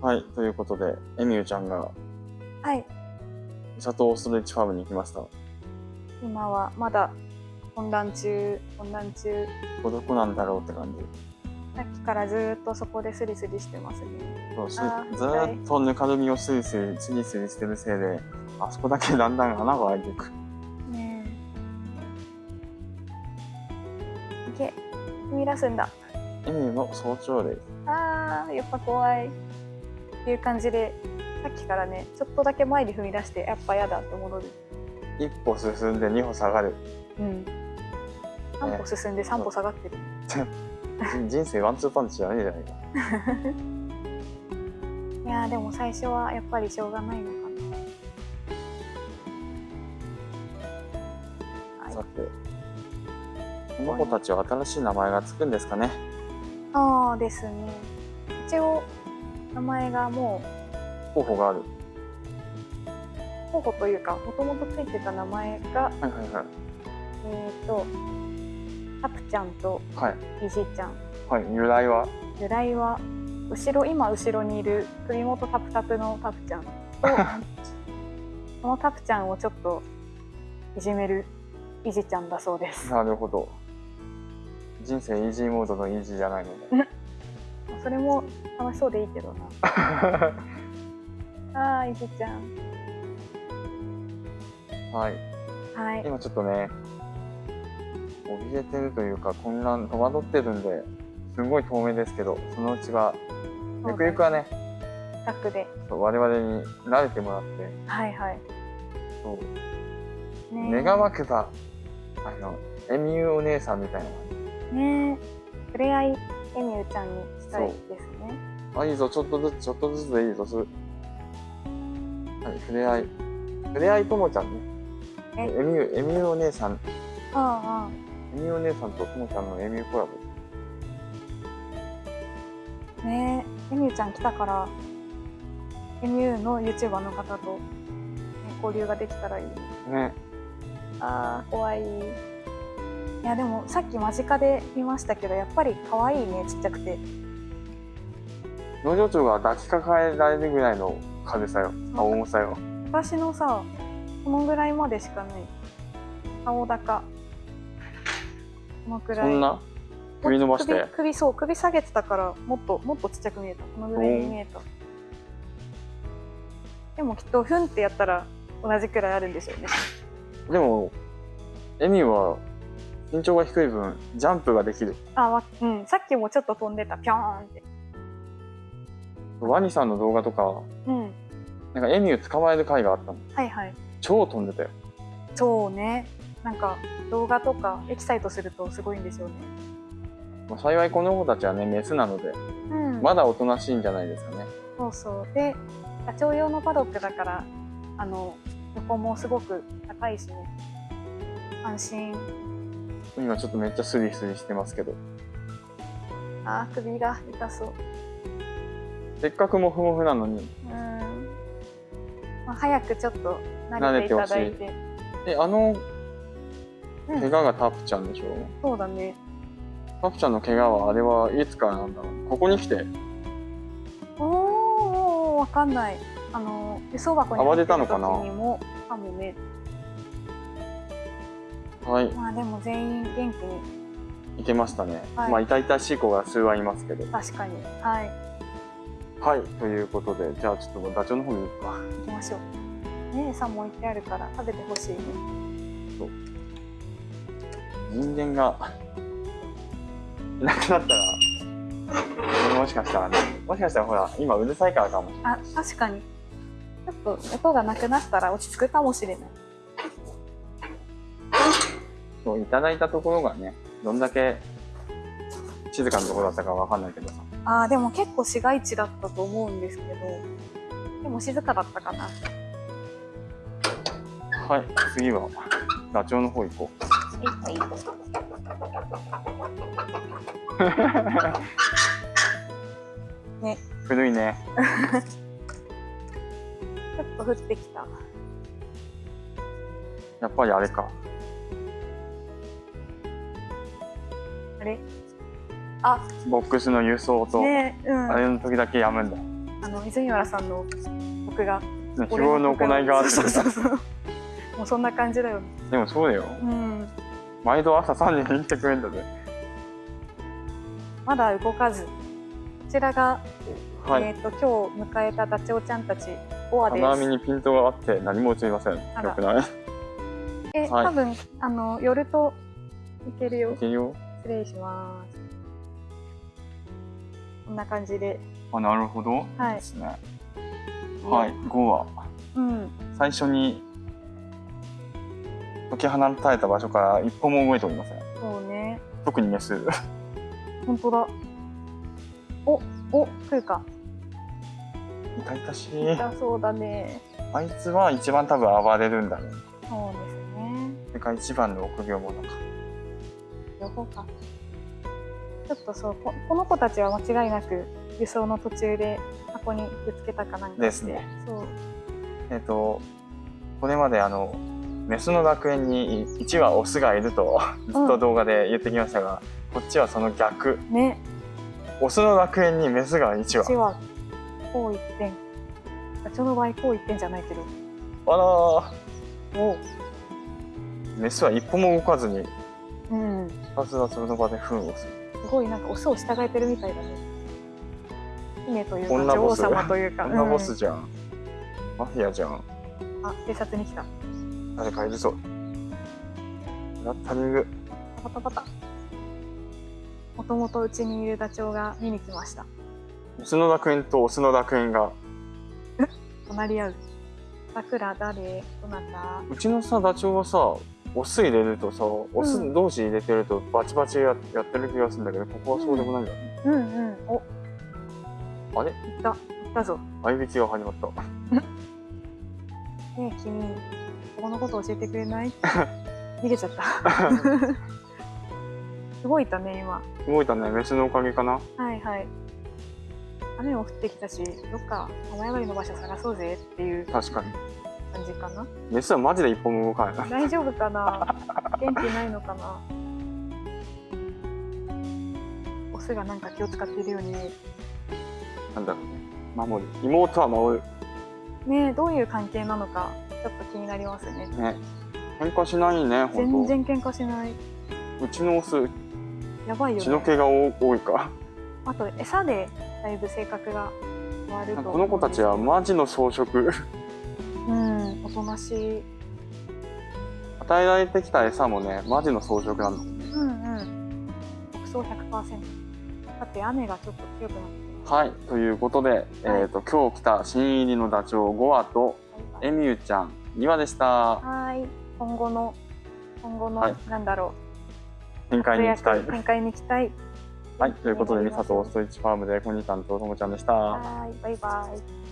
はい、ということで、エミューちゃんがはい。シャトーストレッチファームに行きました。こ今はまだ混乱中、混乱中。こどこなんだろうって感じ。さっきからずーっとそこでスリスリしてますね。そうしずあーーっとぬかるみをスリスリ、スリスリしてるせいで、あそこだけだんだん穴が開いていく。ねえ。いけ。踏み出すんだ。エミューの早朝です。あー、やっぱ怖い。っていう感じで、さっきからね、ちょっとだけ前に踏み出して、やっぱ嫌だって戻る。一歩進んで二歩下がる。うん。3歩進んで3歩下がってる。人 人生ワンツーパンチじゃないじゃないか。いやーでも最初はやっぱりしょうがないのかな。さて、この子たちは新しい名前がつくんですかね。ああですね。一応名前がも候補がある。う候補というかもともとついてた名前がはいはいはい。えっ、とタプちゃんとはい。イジちゃん。はい。由来は？由来は後ろ今後ろにいる首元タプタプのタプちゃんと このタプちゃんをちょっといじめるイジちゃんだそうです。なるほど。人生イージーモードのイージーじゃないので。それも楽しそうでいいけどな。ああイジちゃん。はい。はい。今ちょっとね、怯えてるというか混乱、戸惑ってるんで、すごい透明ですけど、そのうちは、ゆくゆくはね、楽で。そう我々に慣れてもらって、はいはい。そうね願わくば、あの、エミューお姉さんみたいなねえ触れ合いエミューちゃんにしたいですね。あ、いいぞ、ちょっとずつ、ちょっとずつでいいぞ、す。はい、触れ合い。触れ合いともちゃんね。え？エミュー、エミューお姉さん、ああエミューお姉さんとともちゃんのエミューコラボ。ああねえエミューちゃん来たからエミューの YouTuber の方と、ね、交流ができたらいいね。ね。ああ怖い。いやでもさっき間近で見ましたけどやっぱり可愛いねちっちゃくて。農場長が抱きかかえられるぐらいの軽さよ。あ、重さよ。私のさこのぐらいまでしかない。顔高。このくらい。そんな？首伸ばして？首首そう首下げてたからもっともっとちっちゃく見えた。このぐらいに見えた。でもきっとフンってやったら同じくらいあるんでしょうね。でも、エミは身長が低い分、ジャンプができる。あわうん。さっきもちょっと飛んでた。ピョーンってワニさんの動画とか、うん。なんかエミュー捕まえる回があったの。はいはい。超飛んでたよ。そうね。なんか動画とかエキサイトするとすごいんでしょうね。まあ、幸いこの子たちはね、メスなので、うん。まだおとなしいんじゃないですかね。そうそう。でダチョウ用のパドックだからあの横もすごく高いしね安心。今ちょっとめっちゃスリスリしてますけど。あー首が痛そうせっかくモフモフなのに。うん、まあ、早くちょっと慣れていただいて。え、あのうん。怪我がタプちゃんでしょ、そうだね。タプちゃんの怪我はあれはいつからなんだろう？ここに来て。おーわかんない。あの輸送箱に入ってる時にもかもね。はい、まあでも全員元気に。いけましたね。はい。まあ痛々しい子が数はいますけど。確かに。はいはい、ということで、じゃあちょっとダチョウの方に行くか。行きましょう。ね餌も置いてあるから食べてほしいね。人間がいなくなったら、もしかしたらね、もしかしたらほら、今うるさいからかも。しれない。あ確かに。ちょっと音がなくなったら落ち着くかもしれない。そう、いただいたところがね、どんだけ静かなところだったかわかんないけどさ。あーでも結構市街地だったと思うんですけどでも静かだったかなはい、次はダチョウの方行こはいはい ねう。古いね。ちょっと降ってきたやっぱりあれか。あれ？あ。ボックスの輸送と、ねうん。あれの時だけやむんだ。あの泉原さんの僕がね日頃の行いがあってそうそうそう。もうそんな感じだよ。ねでもそうだよ。うん。毎度朝3時に来てくれるんだぜ。まだ動かず。こちらが、はい、えっ、と今日迎えたダチョウちゃんたち5羽です。金網にピントがあって何も映りません。よくない。え、はい。多分あの寄るといけるよ。いけるよ。失礼しますこんな感じで。あなるほど、はい。ですね。はい5はうん。最初に解き放たれた場所から一歩も動いておりません。そうね。特にメス。本当だ。おお来るか。痛々しい。痛そうだね。あいつは一番多分暴れるんだね。そうですね。それから一番の臆病者か。両方かちょっとそうここの子たちは間違いなく輸送の途中で箱にぶつけたかなんかですね。そう。えっ、とこれまであのメスの楽園に1羽オスがいるとずっと動画で言ってきましたが、こっちはその逆。ね。オスの楽園にメスが1羽。うちはこう一点。ダチョウの場合こう一点じゃないけど。あらおーメスは一歩も動かずにうん。ひたすらその場で糞をするすごいなんかオスを従えてるみたいだね。姫というか女王様というか。こんなボうんスじゃん、マフィアじゃん。あ警察に来た。誰かいるぞ。ラッタリングパタパタ。もともとうちにいるダチョウが見に来ました。メスの楽園とオスの楽園が。隣り合う。さくら誰？どなた？うちのさダチョウはさオス入れるとさオスうん。同士入れてるとバチバチややってる気がするんだけどここはそうでもないん。だね、うんうんお。あれ？行った。行ったぞ。合いびきが始まった。ねえ君ここのこと教えてくれない？逃げちゃった。すごいいたね今。動いたね。メスのおかげかな。はいはい。雨も降ってきたしどっか雨上がりの場所探そうぜっていう。確かに感じかな？メスはマジで一歩も動かない。な大丈夫かな？元気ないのかな？オスがなんか気を使っているように。見えるなんだろうね。守る。妹は守ねえどういう関係なのかちょっと気になりますね。るね。喧嘩しないね全本然喧嘩しない。当うちのオスやばいよね。血の気が多多いか。あと餌でだいぶ性格がこの子たちはうんマジの草食うんおとなしい。与えられてきた餌もねマジの草食なのうんうん。牧草100%だって雨がちょっと強くなってきはいということで、えー、と今日来た新入りのダチョウ5羽とまエミューちゃん2羽でした。はい。今後の今後の、はい。なんだろ展う開に行きたい。展開に行きたい。はいということでミサとオストリッチファームでコニタンとともちゃんでした。はいバイバイ